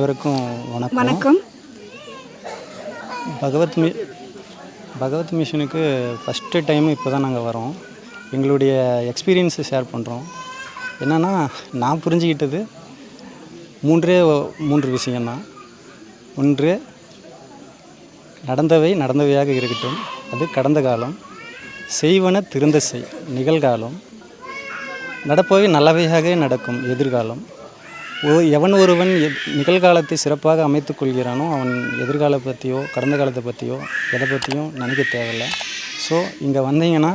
அனைவருக்கும் வணக்கம். வணக்கம். பகவத் மி பகவத் மிஷனுக்கு ஃபஸ்ட்டு டைம் இப்போ தான் நாங்கள் வரோம். எங்களுடைய எக்ஸ்பீரியன்ஸை ஷேர் பண்ணுறோம் என்னென்னா நான் புரிஞ்சுக்கிட்டது மூன்றே மூன்று விஷயம்தான். ஒன்று நடந்தவை நடந்தவையாக இருக்கட்டும். அது கடந்த காலம். செய்வன திருந்த செய் நிகழ்காலம். நடப்பவை நல்லவையாக நடக்கும் எதிர்காலம். எவன் ஒருவன் எத்- நிகழ்காலத்தை சிறப்பாக அமைத்துக் கொள்கிறானோ அவன் எதிர்கால பற்றியோ கடந்த காலத்தை பற்றியோ எதை பற்றியும் நினைக்க தேவையில்லை. ஸோ இங்கே வந்தீங்கன்னா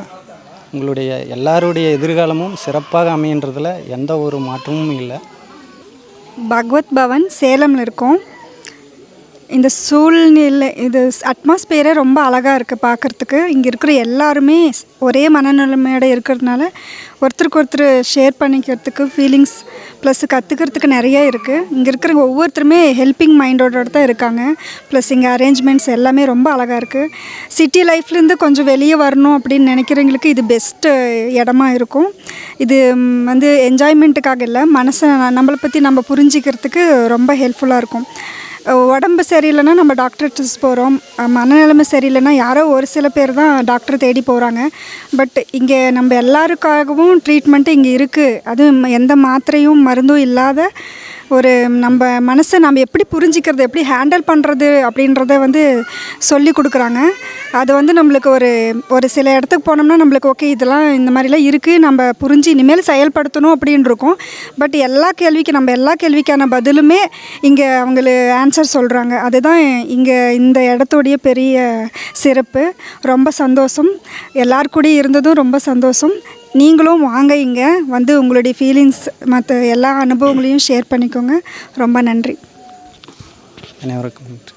உங்களுடைய எல்லாருடைய எதிர்காலமும் சிறப்பாக அமையன்றதில் எந்த ஒரு மாற்றமும் இல்லை. பகவத் பவன் சேலமில் இருக்கோம். இந்த சூழ்நிலை இது அட்மாஸ்பியரே ரொம்ப அழகாக இருக்குது பார்க்குறதுக்கு இங்கே இருக்கிற எல்லாருமே ஒரே மனநிலைமையோட இருக்கிறதுனால ஒருத்தருக்கு ஒருத்தர் ஷேர் பண்ணிக்கிறதுக்கு ஃபீலிங்ஸ் ப்ளஸ் கற்றுக்கிறதுக்கு நிறைய இருக்குது இங்கே இருக்கிற ஒவ்வொருத்தருமே ஹெல்பிங் மைண்டோட தான் இருக்காங்க. ப்ளஸ் இங்கே அரேஞ்ச்மெண்ட்ஸ் எல்லாமே ரொம்ப அழகாக இருக்குது சிட்டி லைஃப்லேருந்து கொஞ்சம் வெளியே வரணும் அப்படின்னு நினைக்கிறவங்களுக்கு இது பெஸ்ட்டு இடமா இருக்கும். இது வந்து என்ஜாய்மெண்ட்டுக்காக இல்லை மனசை நம்மளை பற்றி நம்ம புரிஞ்சிக்கிறதுக்கு ரொம்ப ஹெல்ப்ஃபுல்லாக இருக்கும். உடம்பு சரியில்லைன்னா நம்ம டாக்டர்கிட்ட போகிறோம் மனநிலைமை சரியில்லைன்னா யாரோ ஒரு சில பேர் தான் டாக்டர் தேடி போகிறாங்க பட் இங்கே நம்ம எல்லாருக்காகவும் ட்ரீட்மெண்ட்டு இங்கே இருக்குது அதுவும் எந்த மாத்திரையும் மருந்தும் இல்லாத ஒரு நம்ம மனசை நம்ம எப்படி புரிஞ்சிக்கிறது எப்படி ஹேண்டில் பண்ணுறது அப்படின்றத வந்து சொல்லி கொடுக்குறாங்க. அது வந்து நம்மளுக்கு ஒரு ஒரு சில இடத்துக்கு போனோம்னா நம்மளுக்கு ஓகே இதெல்லாம் இந்த மாதிரிலாம் இருக்குது நம்ம புரிஞ்சு இனிமேல் செயல்படுத்தணும் அப்படின்னு இருக்கும். பட் எல்லா கேள்விக்கு நம்ம எல்லா கேள்விக்கான பதிலுமே இங்கே அவங்களு ஆன்சர் சொல்கிறாங்க அதுதான் இங்கே இந்த இடத்துடைய பெரிய சிறப்பு. ரொம்ப சந்தோஷம். எல்லார் இருந்ததும் ரொம்ப சந்தோஷம். நீங்களும் வாங்க இங்கே. வந்து உங்களுடைய ஃபீலிங்ஸ் மற்ற எல்லா அனுபவங்களையும் ஷேர் பண்ணிக்கோங்க. ரொம்ப நன்றி. அனைவருக்கும் நன்றி.